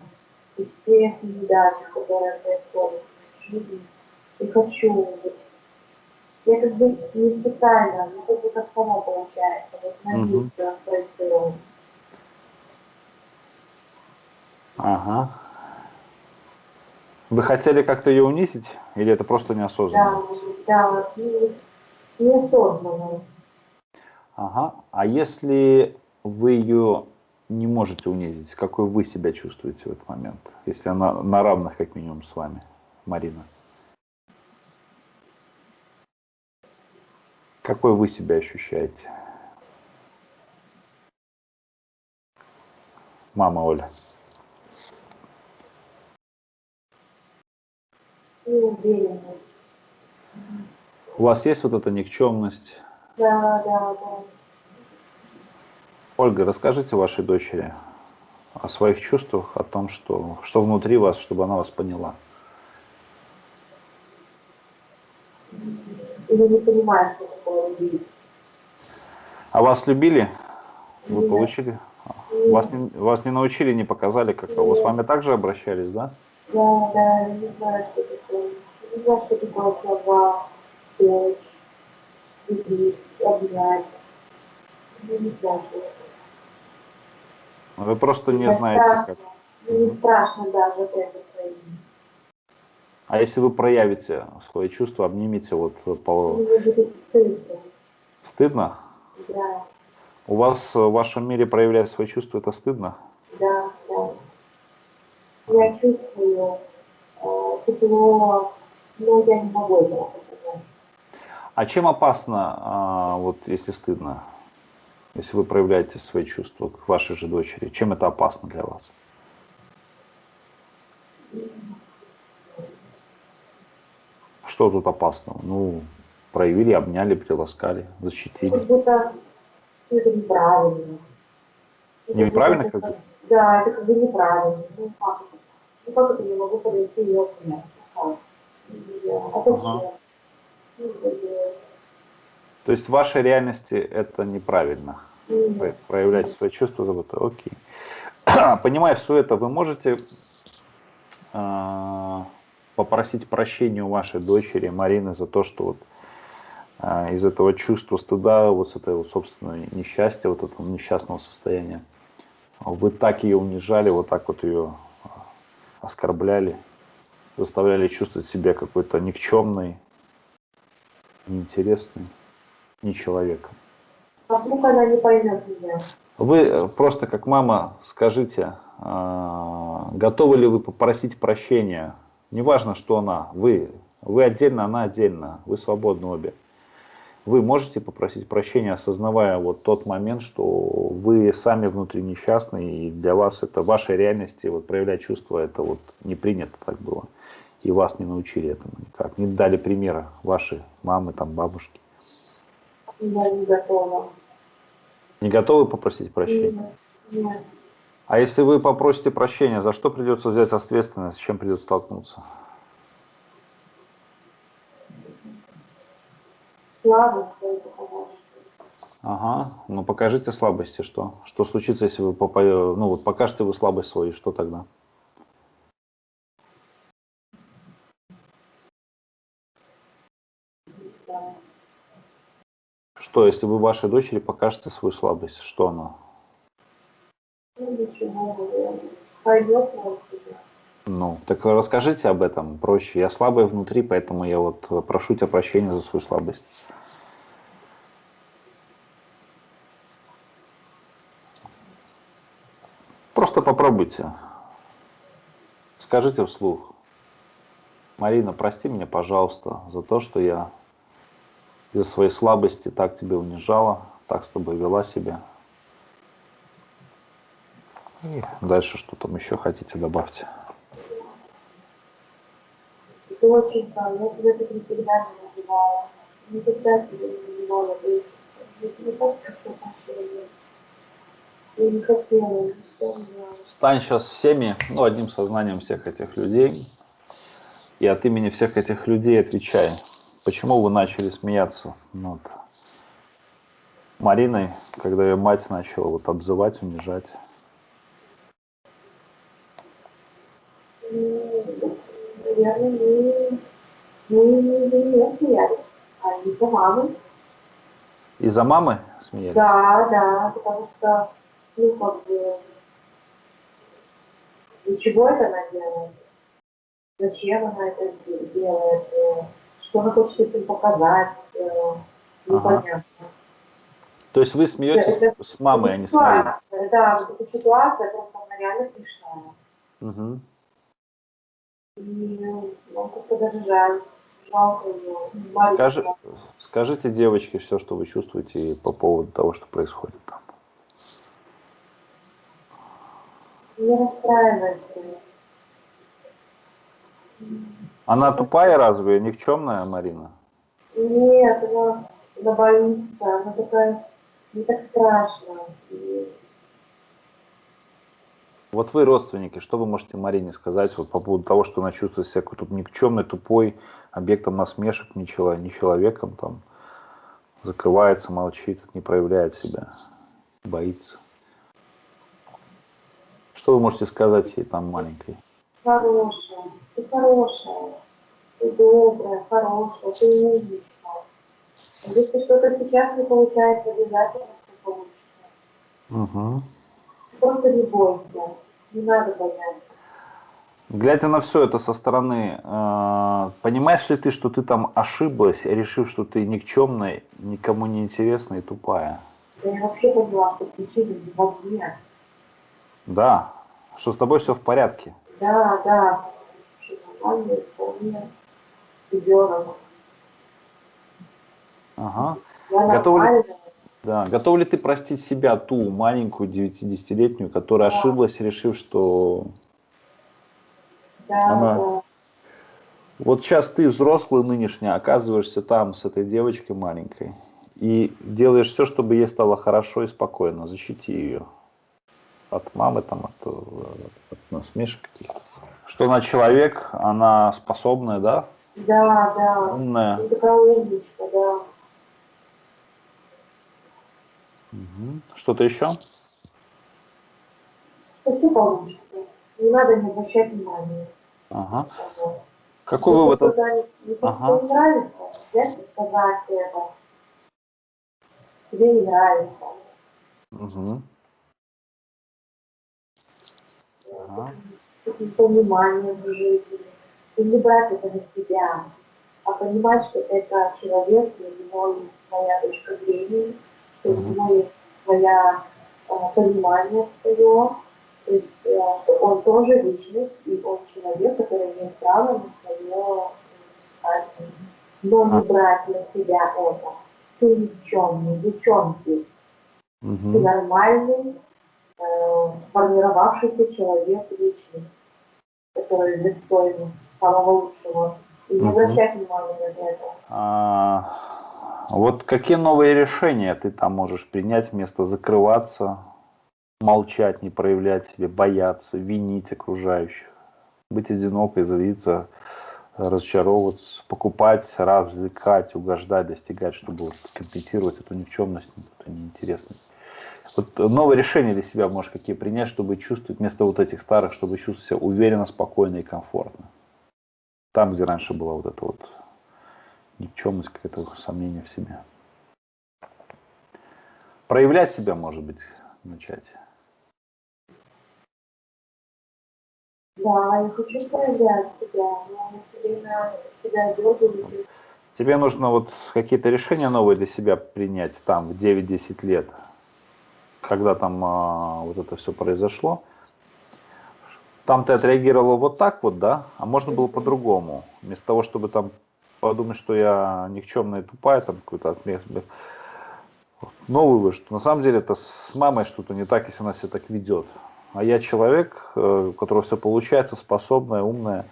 И все неудачи, которые происходят в жизни, и хочу. Вот, я как бы не специально, но как как само получается. Вот на месте происходит. Ага. Вы хотели как-то ее унизить, или это просто неосознанно? Да, да, и неосознанно. Ага. А если вы ее не можете унизить, какой вы себя чувствуете в этот момент? Если она на равных, как минимум, с вами, Марина. Какой вы себя ощущаете? Мама Оля. У вас есть вот эта никчемность? Да, да, да. Ольга, расскажите вашей дочери о своих чувствах, о том, что, что внутри вас, чтобы она вас поняла. Или не понимаешь, что такое любить. А вас любили? Вы Нет. получили? Вас не, вас не научили, не показали, как вы с вами также обращались, да? Да, да, я не знаю, что такое. Я не знаю, что такое слова, дочь, любить, обнять. Я не знаю, что это. Вы просто не Это знаете, страшно. как. Мне не страшно даже это. А если вы проявите свои чувства, обнимите, вот по... Стыдно. стыдно? Да, У вас в вашем мире проявлять свои чувства, это стыдно? да, да. Я чувствую э, тепло, но я не могу этого. А чем опасно, а, вот если стыдно, если вы проявляете свои чувства к вашей же дочери, чем это опасно для вас? Что тут опасного? Ну, проявили, обняли, приласкали, защитили. Как будто это неправильно. Это Неправильно как будто- Да, это как бы неправильно. Ну как это? Ну как это я могу подойти и обнять? А зачем? Ага. Ну, То есть в вашей реальности это неправильно. Про- Проявлять свои чувства, вот, окей. Понимая все это, вы можете а, попросить прощения у вашей дочери Марины за то, что вот а, из этого чувства стыда, вот с этого собственного несчастья, вот этого несчастного состояния, вы так ее унижали, вот так вот ее а, оскорбляли, заставляли чувствовать себя какой-то никчемной, неинтересной, не человеком. А вдруг она не поймет меня? Вы э, просто как мама скажите, а, готовы ли вы попросить прощения? Неважно, что она, вы, вы отдельно, она отдельно, вы свободны обе. Вы можете попросить прощения, осознавая вот тот момент, что вы сами внутри несчастны, и для вас это в вашей реальности, вот проявлять чувства, это вот не принято так было. И вас не научили этому никак, не дали примера ваши мамы, там, бабушки. Я не готова. Не готовы попросить прощения? Нет, нет. А если вы попросите прощения, за что придется взять ответственность, с чем придется столкнуться? Слабость. Ага, ну покажите слабости, что? Что случится, если вы попа- ну вот покажете вы слабость свою, что тогда? Да. Что, если вы вашей дочери покажете свою слабость, что она? Пойдет он себя. Ну, так расскажите об этом проще. Я слабая внутри, поэтому я вот прошу тебя прощения за свою слабость. Просто попробуйте. Скажите вслух. Марина, прости меня, пожалуйста, за то, что я из-за своей слабости так тебя унижала, так с тобой вела себя. И дальше что там еще хотите, добавьте. Доченька, я тебя так никогда не называла. Никогда тебя не называла. То есть, я тебе так прошу прощения. Я не хотела. Стань сейчас всеми, ну, одним сознанием всех этих людей. И от имени всех этих людей отвечай. Почему вы начали смеяться над Мариной, когда ее мать начала вот обзывать, унижать? Наверное, мы, мы не смеялись, а из-за мамы. Из-за мамы смеялись? Да, да, потому что, ну, как бы, для чего это она делает? Зачем она это делает? Что она хочет этим показать? Непонятно. Ага. То есть вы смеетесь это, с мамой, а не с Мариной? Да, вот эта ситуация просто она реально смешная. Угу. Даже жаль. Жалко ее. Скажи, скажите девочке все, что вы чувствуете по поводу того, что происходит там. Не расстраивайся. Она тупая разве, никчемная Марина? Нет, она, она боится, она такая, не так страшно. И... Вот вы родственники, что вы можете Марине сказать вот по поводу того, что она чувствует себя какой-то никчемной, тупой, объектом насмешек, не, человек, не человеком, там, закрывается, молчит, не проявляет себя, боится. Что вы можете сказать ей там маленькой? Хорошая, ты хорошая, ты добрая, хорошая, ты умничка. Если что-то сейчас не получается, обязательно все получится. Угу. Просто не бойся, не надо бояться. Глядя на все это со стороны, э, понимаешь ли ты, что ты там ошиблась, решив, что ты никчемная, никому не интересная и тупая? Да я вообще поняла, что причина не во мне. Да, что с тобой все в порядке. Да, да, все нормально, вполне ребенок. Ага. Я Готов ли, нормальная. Да, готов ли ты простить себя, ту маленькую 9-10-летнюю, которая Да. ошиблась, решив, что Да, Она- да. вот сейчас ты взрослый нынешний, оказываешься там с этой девочкой маленькой и делаешь все, чтобы ей стало хорошо и спокойно, защити ее от мамы, там, от, э, от насмешек каких-то. Что она человек, она способная, да, Да, да. умная. Такая умничка, да. Мгм. Что-то еще? Все получится. Не надо не обращать внимания. Ага. Какой Если вывод? не, Ага. не нравится, и сказать это. Тебе не нравится. Мгм. Ага. Каким-то вниманием в жизни. И не брать это на себя, а понимать, что это человек, и у него есть своя точка зрения, у Мгм. него есть своя э, понимание свое, то есть э, что он тоже личность, и он человек, который имеет право на свое э, но не брать на себя это. Ты никчемный, девчонки, ты Мгм. нормальный, э, сформировавшийся человек личность, который достоин самого лучшего. И не Мгм. обращать внимания на это. А, вот какие новые решения ты там можешь принять вместо закрываться, молчать, не проявлять себе, бояться, винить окружающих, быть одинокой, злиться, разочаровываться, покупать, развлекать, угождать, достигать, чтобы вот компенсировать эту никчемность, эту неинтересность. Вот новые решения для себя можешь какие принять, чтобы чувствовать вместо вот этих старых, чтобы чувствовать себя уверенно, спокойно и комфортно. Там, где раньше была вот эта вот никчемность, какое-то сомнение в себе. Проявлять себя, может быть, начать. Да, я хочу проявлять себя, но все время себя дергаю. Тебе нужно вот какие-то решения новые для себя принять там в 9-10 лет, когда там а, вот это все произошло. Там ты отреагировала вот так вот, да? А можно было по-другому. Вместо того, чтобы там подумать, что я никчемная тупая, там какой-то отмех. Новый вывод, что на самом деле это с мамой что-то не так, если она себя так ведет. А я человек, э, у которого все получается, способная, умная.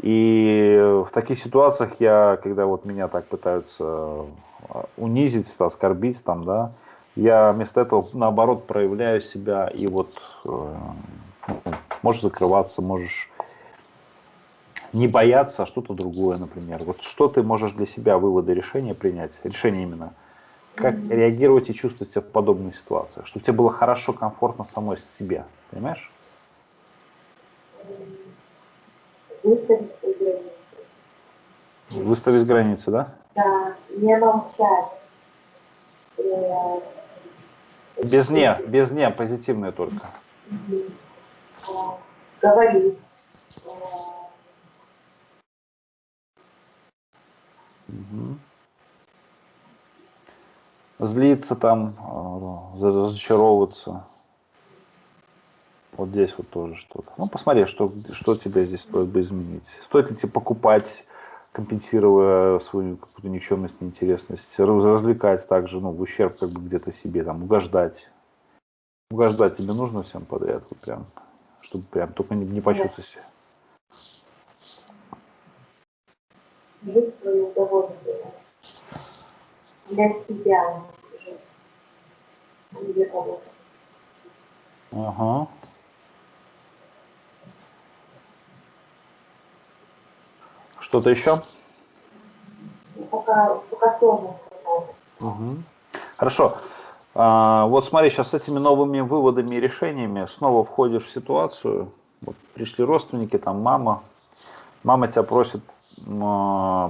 И в таких ситуациях я, когда вот меня так пытаются э, унизить, оскорбить, там, да, Я вместо этого, наоборот, проявляю себя и вот э, можешь закрываться, можешь не бояться, а что-то другое, например. Вот что ты можешь для себя выводы решения принять, решение именно, как mm-hmm. реагировать и чувствовать себя в подобной ситуации, чтобы тебе было хорошо, комфортно самой себе, понимаешь? Выставить границы. Выставить границы, да? Да, не молчать. Э, без не, без не, позитивное только. Говорить. Угу. Злиться там, э, разочаровываться. Вот здесь вот тоже что-то. Ну, посмотри, что, что тебе здесь стоит бы изменить. Стоит ли тебе покупать, компенсируя свою какую-то никчемность, неинтересность, развлекать также, ну, в ущерб как бы где-то себе, там, угождать. Угождать тебе нужно всем подряд, вот прям, чтобы прям только не, не почувствовать себя. Жить свое удовольствие. Для себя жить. А не для кого-то. Ага. Что-то еще? Пока, пока сложно угу. Хорошо. А, вот смотри, сейчас с этими новыми выводами и решениями снова входишь в ситуацию. Вот пришли родственники, там мама. Мама тебя просит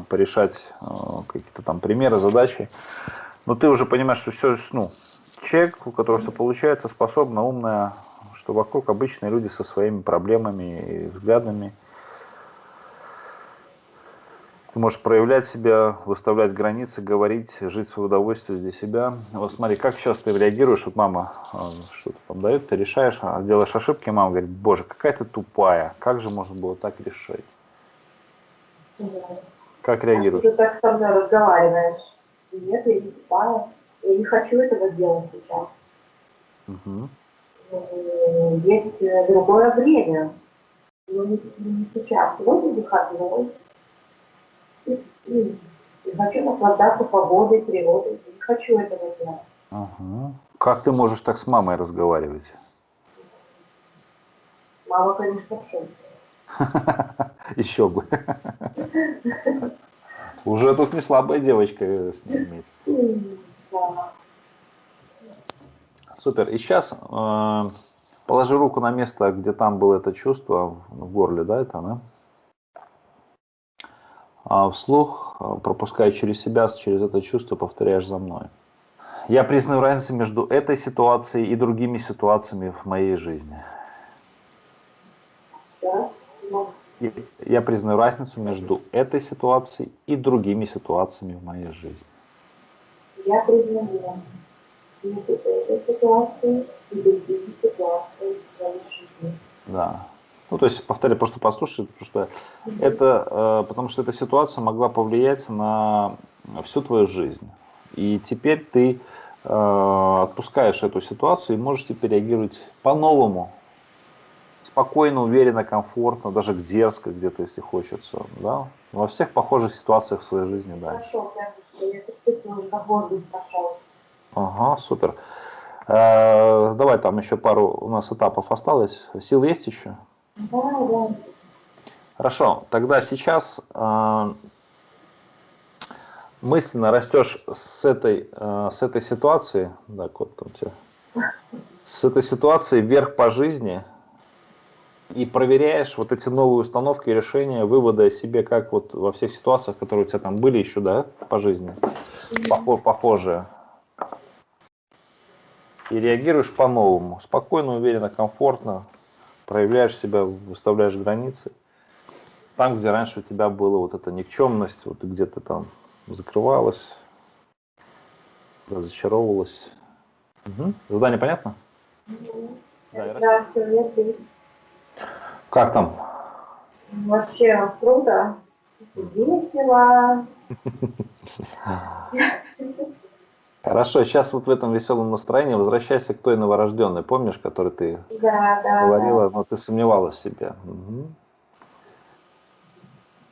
порешать э, какие-то там примеры, задачи. Но ты уже понимаешь, что все, ну, человек, у которого все получается, способна, умная, что вокруг обычные люди со своими проблемами и взглядами. Ты можешь проявлять себя, выставлять границы, говорить, жить в свое удовольствие для себя. Вот смотри, как часто ты реагируешь, вот мама а, что-то там дает, ты решаешь, а делаешь ошибки, мама говорит, боже, какая ты тупая, как же можно было так решить? Да. Как реагируешь? ты так со мной разговариваешь. Нет, я не тупая. Я не хочу этого делать сейчас. Угу. Есть э, другое время. Но не, не сейчас. Вот выходной и, и, и хочу наслаждаться погодой, природой. Не хочу этого делать. Ага. Как ты можешь так с мамой разговаривать? Мама, конечно, в шоке. Еще бы. Уже тут не слабая девочка с ним вместе. Супер. И сейчас э, положи руку на место, где там было это чувство в горле, да, это, да? а вслух, а, пропуская через себя, через это чувство, повторяешь за мной. Я признаю разницу между этой ситуацией и другими ситуациями в моей жизни. Я признаю разницу между этой ситуацией и другими ситуациями в моей жизни. Я признаю между этой ситуацией и другими ситуациями в моей жизни. Да. Ну, то есть, повторяю, просто послушай, потому что это, э, потому что эта ситуация могла повлиять на всю твою жизнь. И теперь ты э, отпускаешь эту ситуацию и можешь теперь реагировать по-новому, спокойно, уверенно, комфортно, даже дерзко где-то, если хочется, да, во всех похожих ситуациях в своей жизни дальше. Пошел. Ага, супер. Э, давай там еще пару у нас этапов осталось. Сил есть еще? Хорошо, тогда сейчас э, мысленно растешь с этой, э, с этой ситуации, да, кот там тебе, с этой ситуации вверх по жизни и проверяешь вот эти новые установки, решения, выводы о себе, как вот во всех ситуациях, которые у тебя там были еще, да, по жизни, похожие. И реагируешь по-новому, спокойно, уверенно, комфортно, проявляешь себя, выставляешь границы. Там, где раньше у тебя была вот эта никчемность, вот где-то там закрывалась, разочаровывалась. Угу. Задание понятно? Угу. Да, да все, Как там? Вообще круто. Весело. Хорошо, сейчас вот в этом веселом настроении возвращайся к той новорожденной, помнишь, которой ты да, да, говорила, да. но ты сомневалась в себе. Угу.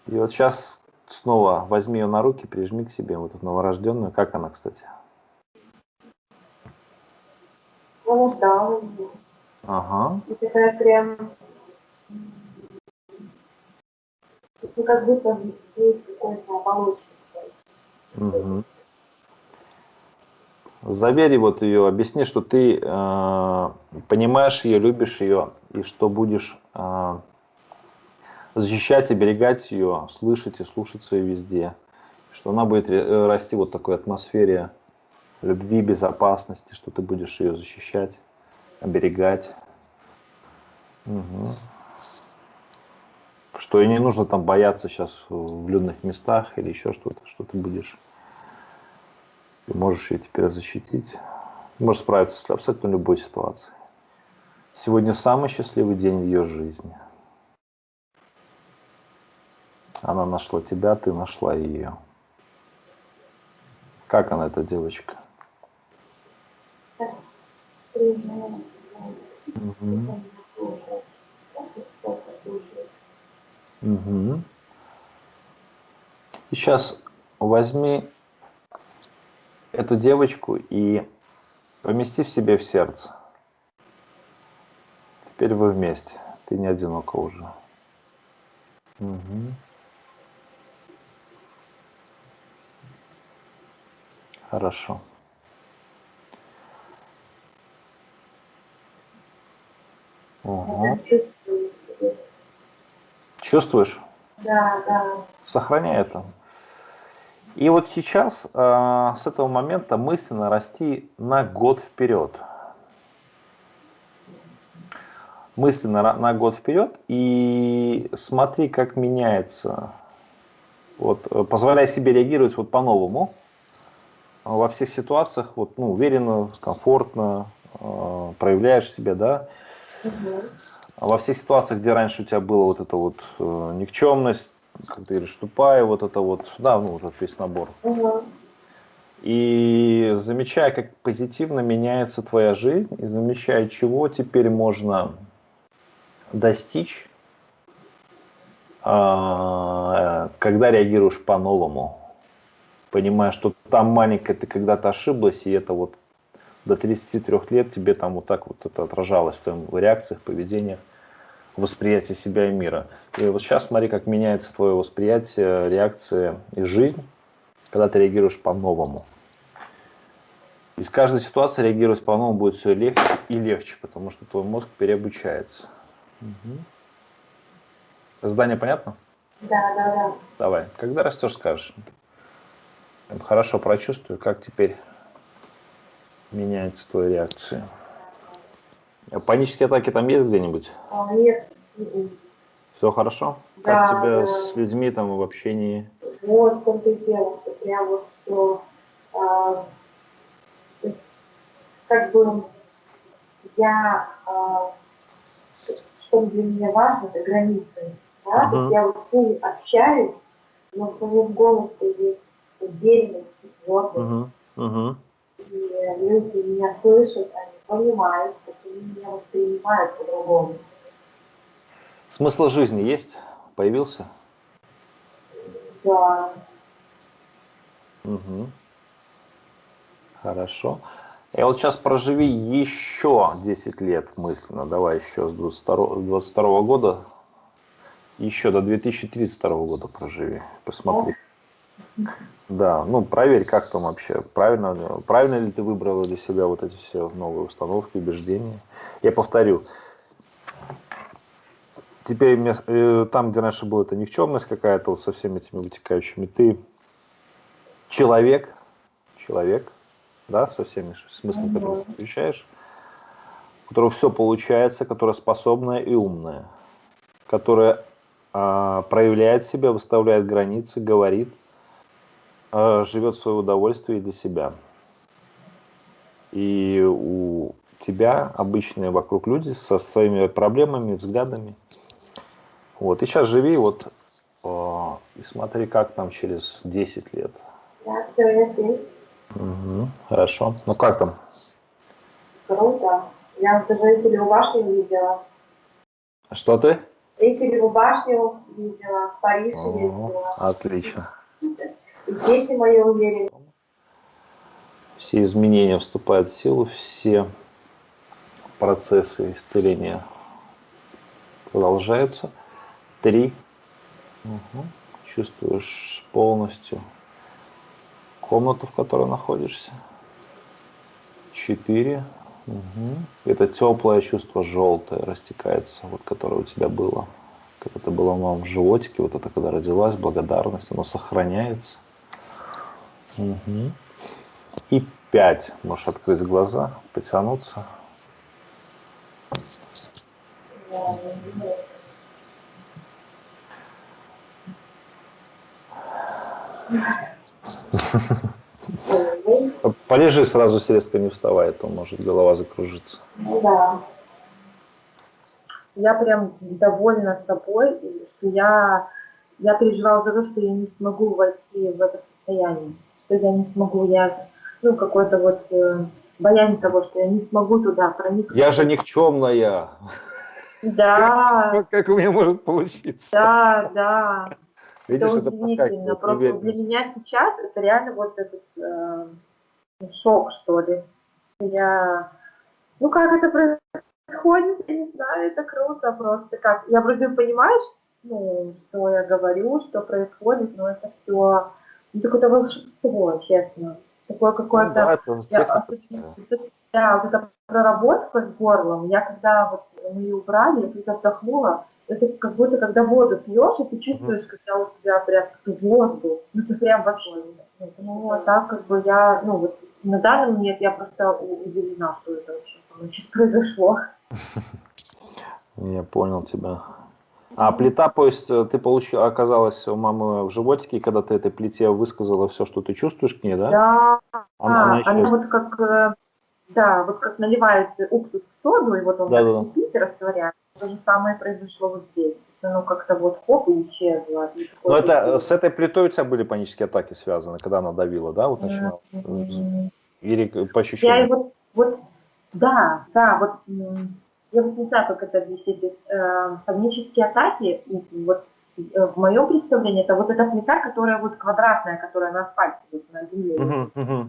И вот сейчас снова возьми ее на руки, прижми к себе вот эту новорожденную. Как она, кстати? Понуждала его. Ага. И такая прям... Ну, как будто есть какой-то оболочка. Угу. Заверь вот ее, объясни, что ты э, понимаешь ее, любишь ее, и что будешь э, защищать, оберегать ее, слышать и слушаться ее везде. Что она будет э, расти вот в такой атмосфере любви, безопасности, что ты будешь ее защищать, оберегать. Угу. Что и не нужно там бояться сейчас в людных местах или еще что-то, что ты будешь ты можешь ее теперь защитить. Ты можешь справиться с абсолютно любой ситуацией. Сегодня самый счастливый день в ее жизни. Она нашла тебя, ты нашла ее. Как она, эта девочка? Угу. Угу. И сейчас возьми эту девочку и помести в себе в сердце. Теперь вы вместе. Ты не одинока уже. Угу. Хорошо. Угу. Чувствуешь? Да, да. Сохраняй это. И вот сейчас э, с этого момента мысленно расти на год вперед. Мысленно на, год вперед и смотри, как меняется. Вот, э, позволяй себе реагировать вот по-новому во всех ситуациях, вот, ну, уверенно, комфортно, э, проявляешь себя, да. Угу. Во всех ситуациях, где раньше у тебя была вот эта вот э, никчемность, как ты говоришь, тупая, вот это вот, да, ну, вот весь набор. Угу. И замечая, как позитивно меняется твоя жизнь, и замечая, чего теперь можно достичь, а, когда реагируешь по-новому, понимая, что там маленькая ты когда-то ошиблась, и это вот до 33 лет тебе там вот так вот это отражалось в твоих реакциях, поведениях восприятие себя и мира. И вот сейчас смотри, как меняется твое восприятие, реакция и жизнь, когда ты реагируешь по-новому. Из каждой ситуации реагировать по-новому будет все легче и легче, потому что твой мозг переобучается. Угу. Задание понятно? Да, да, да. Давай. Когда растешь, скажешь. Хорошо прочувствую, как теперь меняется твоя реакция. Панические атаки там есть где-нибудь? А, нет. Все хорошо? Да, как тебя да. с людьми там в общении? Вот в том-то и дело, что прям вот все, а, как бы я, а, что для меня важно, это границы. Да? Uh -huh. Я вот с ними общаюсь, но в моем голосе есть уверенность твердость. Uh -huh. Uh -huh. И люди меня слышат, они понимают, что они меня воспринимают по-другому. Смысл жизни есть? Появился? Да. Угу. Хорошо. И вот сейчас проживи еще 10 лет мысленно. Давай еще с 22, 22 года. Еще до 2032 года проживи. Посмотри. Да, ну проверь, как там вообще, правильно, правильно ли ты выбрала для себя вот эти все новые установки, убеждения. Я повторю, теперь э, там, где раньше была эта никчемность какая-то, вот со всеми этими вытекающими, ты человек, человек, да, со всеми смыслами, которые ты отвечаешь, у которого все получается, которая способная и умная, которая а, проявляет себя, выставляет границы, говорит, живет в свое удовольствие для себя. И у тебя обычные вокруг люди со своими проблемами, взглядами. Вот, и сейчас живи вот э, и смотри, как там через 10 лет. Да, все, я здесь. Угу, хорошо. Ну как там? Круто. Я даже Эйфелеву башню видела. Что ты? Эйфелеву башню видела, Париж О, ездила. Отлично. Дети мои уверены. Все изменения вступают в силу, все процессы исцеления продолжаются. Три. Угу. Чувствуешь полностью комнату, в которой находишься. Четыре. Угу. Это теплое чувство желтое растекается, вот которое у тебя было. Как это было в животике, вот это когда родилась, благодарность, оно сохраняется. Угу. И пять. Можешь открыть глаза, потянуться. Полежи сразу резко не вставай, а то может голова закружиться. Ну да. Я прям довольна собой, что я, я переживала за то, что я не смогу войти в это состояние, что я не смогу, я, ну, какой-то вот э, боязнь того, что я не смогу туда проникнуть. Я же никчемная. Да. Как, как у меня может получиться? Да, да. Видишь, это удивительно. Просто для меня сейчас это реально вот этот э, шок, что ли. Я, ну как это происходит, я не знаю, это круто просто. Как я вроде понимаю, ну, что я говорю, что происходит, но это все какое-то волшебство, честно. Такое какое-то... Ну, да, это да, вот эта проработка с горлом, я когда вот мы ее убрали, я когда вдохнула, это как будто когда воду пьешь, и ты чувствуешь, когда у тебя прям воздух, ну ты прям вообще, ну, а так как бы я, ну вот на данный момент я просто удивлена, что это вообще сейчас произошло. Я понял тебя. А плита, то есть э, ты получила, оказалась у мамы в животике, и когда ты этой плите высказала все, что ты чувствуешь к ней, да? Да, она, она, еще... она вот как, э, да, вот как наливает уксус в соду, и вот он да, так шипит и растворяет. То же самое произошло вот здесь. Оно как-то вот хоп и исчезло. И Но это э, с этой плитой у тебя были панические атаки связаны, когда она давила, да, вот начинала? Mm-hmm. Или по ощущениям? Я вот, вот, да, да, вот я вот не знаю, как это объяснить. Э, панические атаки, вот э, в моем представлении, это вот эта плита, которая вот квадратная, которая на асфальте, вот на земле. Uh-huh, uh-huh.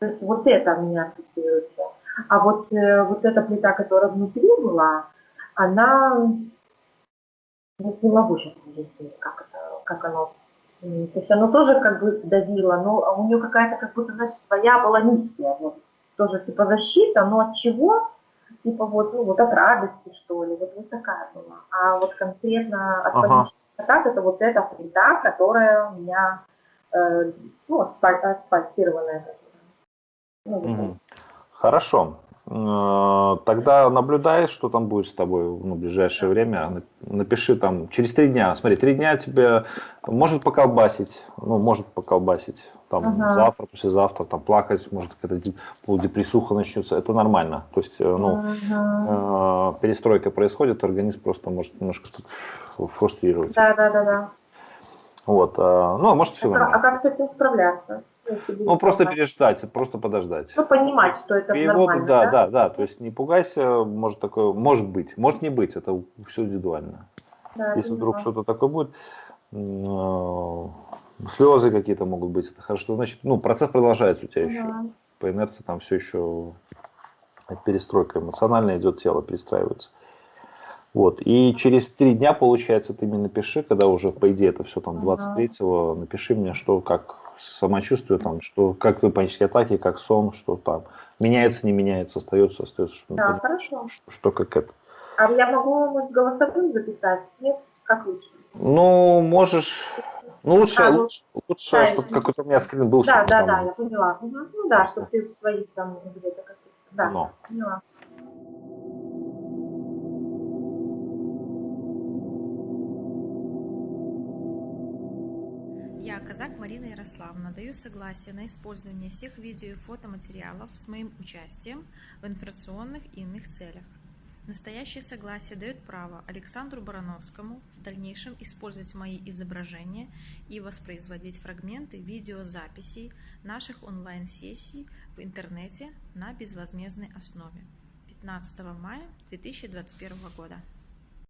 То есть вот это у меня ассоциируется. А вот, э, вот эта плита, которая внутри была, она, ну, не могу сейчас объяснить, как, это, как оно то есть оно тоже как бы давило, но у нее какая-то как будто, знаешь, своя была миссия. Вот. Тоже типа защита, но от чего? Типа вот, ну, вот от радости, что ли. Вот, вот такая была. А вот конкретно от ага. атак это вот эта плита, которая у меня, э, ну, асфальтированная. Ну, угу. Хорошо. Э, тогда наблюдай, что там будет с тобой ну, в ближайшее время. Напиши там через три дня. Смотри, три дня тебе может поколбасить, ну, может поколбасить. Там ага. завтра, послезавтра, там плакать, может какая-то полудепрессуха начнется. Это нормально. То есть, э, ну, ага. э, перестройка происходит, организм просто может немножко фрустрировать. Да, да, да, да. Вот, э, ну, а может все а, а как с этим справляться? Ну, просто переждать, просто подождать. Ну, понимать, что это Перевод, нормально, да, да, да, да, то есть не пугайся, может такое, может быть, может не быть, это все индивидуально. Да, Если вдруг что-то такое будет, э, слезы какие-то могут быть, это хорошо, значит, ну, процесс продолжается у тебя еще. Да. По инерции там все еще перестройка эмоциональная идет, тело перестраивается. Вот. И через три дня, получается, ты мне напиши, когда уже, по идее, это все там 23-го, напиши мне, что как самочувствие, там, что как твои панические атаки, как сон, что там. Меняется, не меняется, остается, остается. Что, да, хорошо. Что, что как это. А я могу, может, голосовым записать? Нет? Как лучше? Ну, можешь... Ну, лучше, а, лучше, лучше да, чтобы какой-то у меня скрин был. Да, да, там... да, я поняла. Ну да, чтобы ты в своих там где-то как-то... Да, Но. поняла. Казак Марина Ярославна, даю согласие на использование всех видео и фотоматериалов с моим участием в информационных и иных целях. Настоящее согласие дает право Александру Барановскому в дальнейшем использовать мои изображения и воспроизводить фрагменты видеозаписей наших онлайн-сессий в интернете на безвозмездной основе. 15 мая 2021 года.